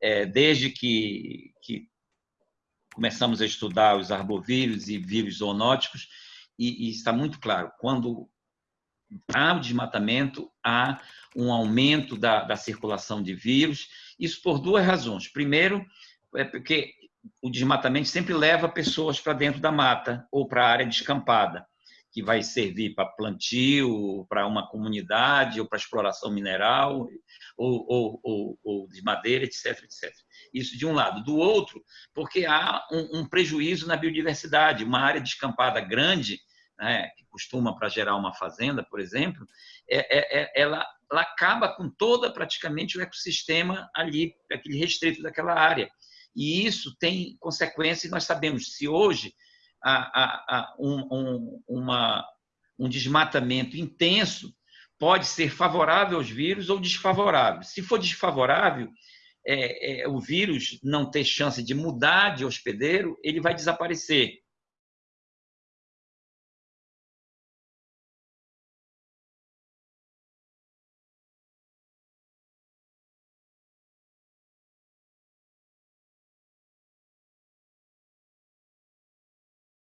é, desde que, que começamos a estudar os arbovírus e vírus zoonóticos, e, e está muito claro, quando há o desmatamento, há um aumento da, da circulação de vírus, isso por duas razões. Primeiro, é porque o desmatamento sempre leva pessoas para dentro da mata ou para a área descampada, que vai servir para plantio, para uma comunidade, ou para exploração mineral, ou, ou, ou, ou, de madeira, etc, etc. Isso de um lado. Do outro, porque há um, um prejuízo na biodiversidade. Uma área descampada grande, né, que costuma para gerar uma fazenda, por exemplo, é, é, é, ela, ela acaba com toda praticamente o ecossistema ali, aquele restrito daquela área. E isso tem consequências, nós sabemos, se hoje há, há, um, um, uma, um desmatamento intenso, pode ser favorável aos vírus ou desfavorável. Se for desfavorável, é, é, o vírus não ter chance de mudar de hospedeiro, ele vai desaparecer.